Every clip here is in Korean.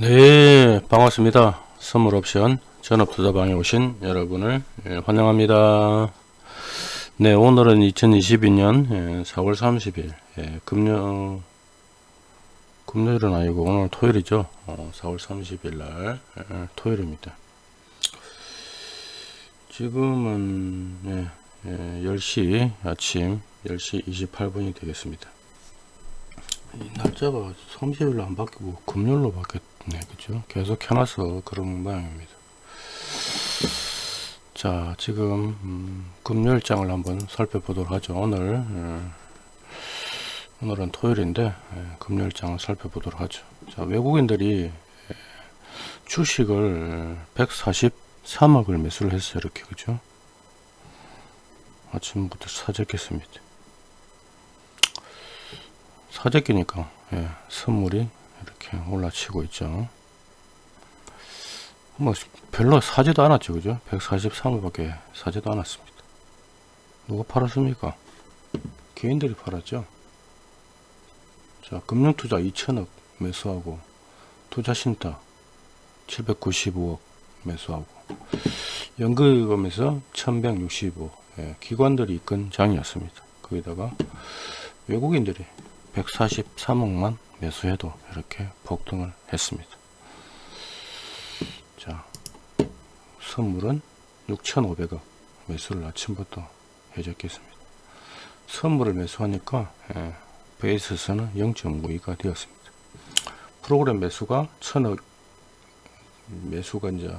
네 반갑습니다. 선물옵션 전업투자방에 오신 여러분을 예, 환영합니다. 네 오늘은 2022년 예, 4월 30일 예, 금요 금요일은 아니고 오늘 토요일이죠? 어, 4월 30일 날 예, 토요일입니다. 지금은 예, 예, 10시 아침 10시 28분이 되겠습니다. 이 날짜가 30일로 안 바뀌고 금요일로 바뀌었 네 그죠. 계속 켜놔서 그런 모양입니다. 자 지금 음, 금요일장을 한번 살펴보도록 하죠. 오늘 음, 오늘은 토요일인데 예, 금요일장을 살펴보도록 하죠. 자 외국인들이 예, 주식을 143억을 매수를 했어요 이렇게 그죠? 아침부터 사재겠습니다. 사재기니까 예, 선물이 이렇게 올라치고 있죠. 뭐 별로 사지도 않았죠 그죠? 143억밖에 사지도 않았습니다. 누가 팔았습니까? 개인들이 팔았죠. 자 금융투자 2천억 매수하고 투자신탁 795억 매수하고 연금에서 1165 예, 기관들이 이끈 장이었습니다. 거기다가 외국인들이 143억만 매수해도 이렇게 폭등을 했습니다. 자, 선물은 6,500억 매수를 아침부터 해줬겠습니다. 선물을 매수하니까 예, 베이스에서는 0.52가 되었습니다. 프로그램 매수가 1,000억 매수가 이제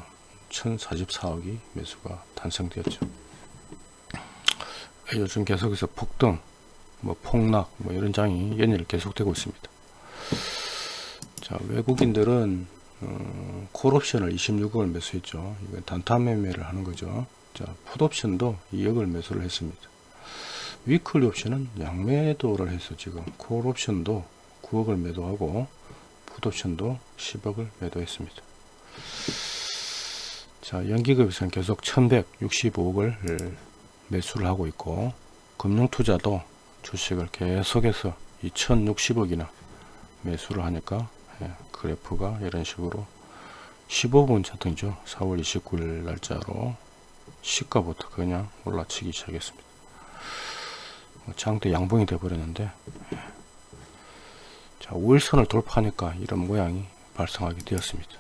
1,044억이 매수가 탄생되었죠. 요즘 계속해서 폭등 뭐 폭락 뭐 이런 장이 연일 계속되고 있습니다 자 외국인들은 어, 콜옵션을 26억을 매수했죠. 이건 단타 매매를 하는 거죠. 자 풋옵션도 2억을 매수를 했습니다. 위클리 옵션은 양매도를 해서 지금 콜옵션도 9억을 매도하고 풋옵션도 10억을 매도했습니다. 자 연기급에서는 계속 1165억을 매수를 하고 있고 금융투자도 주식을 계속해서 2060억이나 매수를 하니까 예, 그래프가 이런 식으로 15분 차트이죠. 4월 29일 날짜로 시가부터 그냥 올라치기 시작했습니다. 뭐 장대 양봉이 되어 버렸는데 예. 자 5일선을 돌파하니까 이런 모양이 발생하게 되었습니다.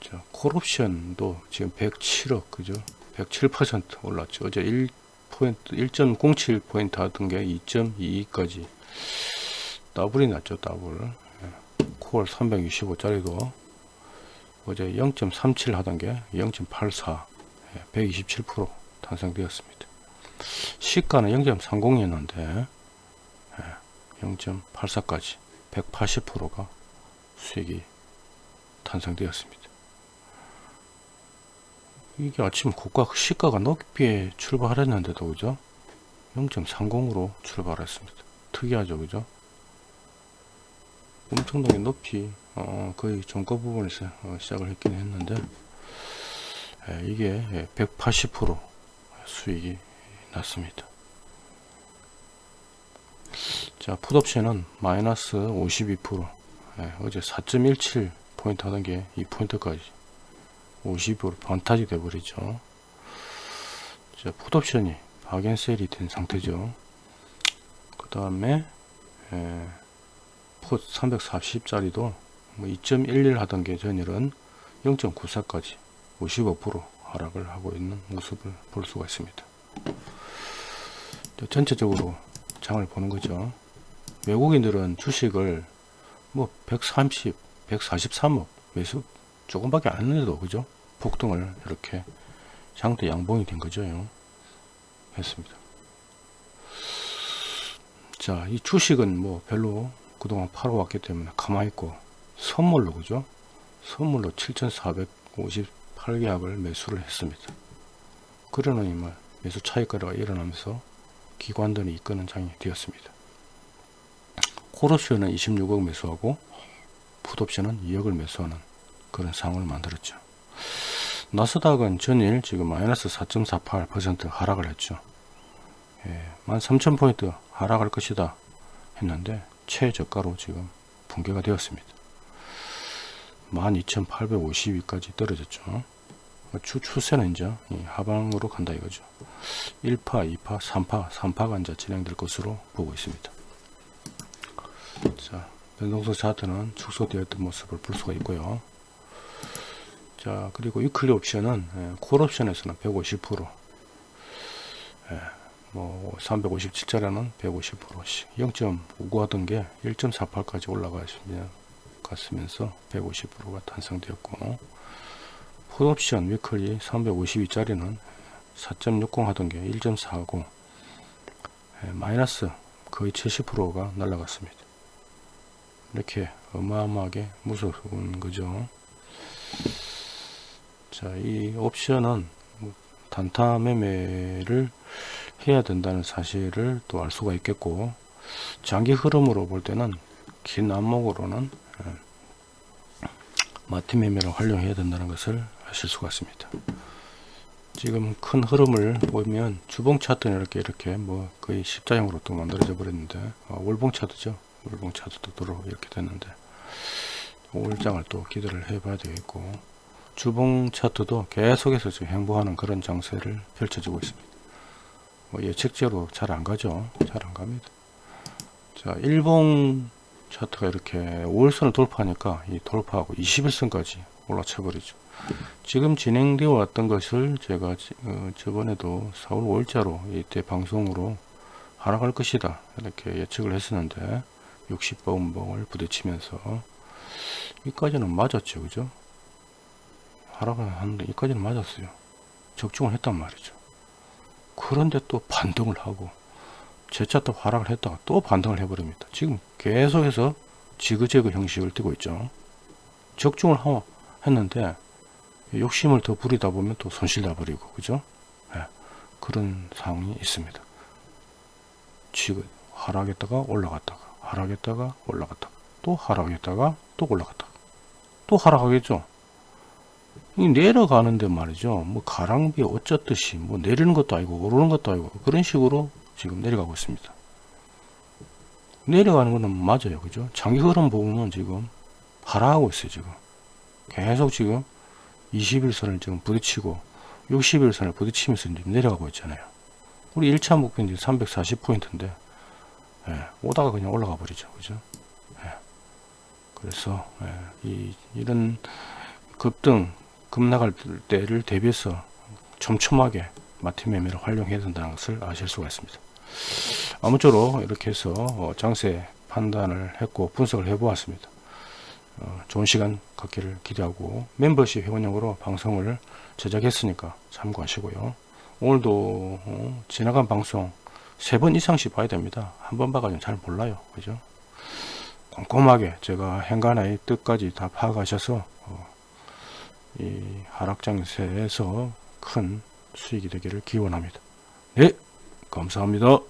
자 콜옵션도 지금 107억 그죠? 107% 올랐죠. 어제 1 1.07포인트 하던 게 2.22까지 더블이 났죠 더블. 콜 365짜리도 어제 0.37 하던 게 0.84 127% 탄생되었습니다. 시가는 0.30이었는데 0.84까지 180%가 수익이 탄생되었습니다. 이게 아침 고가 시가가 높게 출발했는데도 그죠? 0.30으로 출발했습니다. 특이하죠 그죠 엄청나게 높이 어, 거의 종가 부분에서 어, 시작을 했긴 했는데 에, 이게 180% 수익이 났습니다. 자 풋옵션은 마이너스 52% 에, 어제 4.17 포인트 하던 게 2포인트까지 50으로 반타지 돼버리죠. 자 풋옵션이 박앤셀이 된 상태죠. 그 다음에 풋 340짜리도 뭐2.11 하던 게 전일은 0.94까지 55% 하락을 하고 있는 모습을 볼 수가 있습니다. 전체적으로 장을 보는 거죠. 외국인들은 주식을 뭐 130, 143억 매수 조금밖에 안 해도 그죠? 폭등을 이렇게 장대 양봉이 된 거죠. 했습니다. 자 이 주식은 뭐 별로 그동안 팔아왔기 때문에 가만히 있고 선물로 그죠? 선물로 7458계약을 매수를 했습니다. 그러는 이말 매수 차익거래가 일어나면서 기관들이 이끄는 장이 되었습니다. 콜옵션은 26억 매수하고 풋옵션은 2억을 매수하는 그런 상황을 만들었죠. 나스닥은 전일 지금 마이너스 4.48% 하락을 했죠. 예, 13,000포인트 하락할 것이다 했는데 최저가로 지금 붕괴가 되었습니다. 12,852까지 떨어졌죠. 추, 추세는 이제 이 하방으로 간다 이거죠. 1파, 2파, 3파, 3파가 이제 진행될 것으로 보고 있습니다. 자, 변동성 차트는 축소되었던 모습을 볼 수가 있고요. 자, 그리고 위클리 옵션은 예, 콜 옵션에서는 150%, 예, 뭐 357자리는 150%씩 0.59 하던 게 1.48까지 올라가시면 갔으면서 150%가 탄생되었고 풋옵션 위클리 352짜리는 4.60 하던 게 1.40 예, 마이너스 거의 70%가 날라갔습니다. 이렇게 어마어마하게 무서운 거죠. 자, 이 옵션은 뭐 단타 매매를 해야 된다는 사실을 또 알 수가 있겠고 장기 흐름으로 볼 때는 긴 안목으로는 예, 마티 매매를 활용해야 된다는 것을 아실 수가 있습니다. 지금 큰 흐름을 보면 주봉 차트는 이렇게 이렇게 뭐 거의 십자형으로 또 만들어져 버렸는데 아, 월봉 차트죠. 월봉 차트도 들어 이렇게 됐는데 올장을 또 기대를 해봐야 되겠고 주봉 차트도 계속해서 지금 행보하는 그런 장세를 펼쳐지고 있습니다. 뭐 예측대로 잘 안 가죠. 잘 안 갑니다. 자, 일봉 차트가 이렇게 5일선을 돌파하니까 이 돌파하고 21선까지 올라쳐 버리죠. 지금 진행되어 왔던 것을 제가 어, 저번에도 4월 5일자로 이때 방송으로 하락할 것이다 이렇게 예측을 했었는데 60번봉을 부딪히면서 여기까지는 맞았죠 그죠 하락을 하는데 여기까지는 맞았어요 적중을 했단 말이죠 그런데 또 반등을 하고 재차 또 하락을 했다가 또 반등을 해버립니다. 지금 계속해서 지그재그 형식을 띠고 있죠. 적중을 하, 했는데 욕심을 더 부리다 보면 또 손실 나버리고 그죠? 네, 그런 상황이 있습니다. 지금 하락했다가 올라갔다가 하락했다가 올라갔다가 또 하락했다가 또 올라갔다가 또 하락하겠죠? 이 내려가는데 말이죠 뭐 가랑비 어쩌듯이 뭐 내리는 것도 아니고 오르는 것도 아니고 그런 식으로 지금 내려가고 있습니다 내려가는 거는 맞아요 그죠 장기 흐름 보면 지금 하락하고 있어요 지금 계속 지금 21선을 지금 부딪히고 61선을 부딪히면서 지금 내려가고 있잖아요. 우리 1차 목표는 340포인트인데 예, 오다가 그냥 올라가 버리죠. 그죠? 예, 그래서 예, 이, 이런 급등 급나갈 때를 대비해서 촘촘하게 마틴 매매를 활용해야 된다는 것을 아실 수가 있습니다. 아무쪼록 이렇게 해서 어, 장세 판단을 했고 분석을 해 보았습니다. 어, 좋은 시간 갖기를 기대하고 멤버십 회원용으로 방송을 제작했으니까 참고하시고요. 오늘도 어, 지나간 방송 세 번 이상씩 봐야 됩니다. 한 번 봐가지고 잘 몰라요. 그죠? 꼼꼼하게 제가 행간의 뜻까지 다 파악하셔서 하락 장세에서 큰 수익이 되기를 기원합니다. 네, 감사합니다.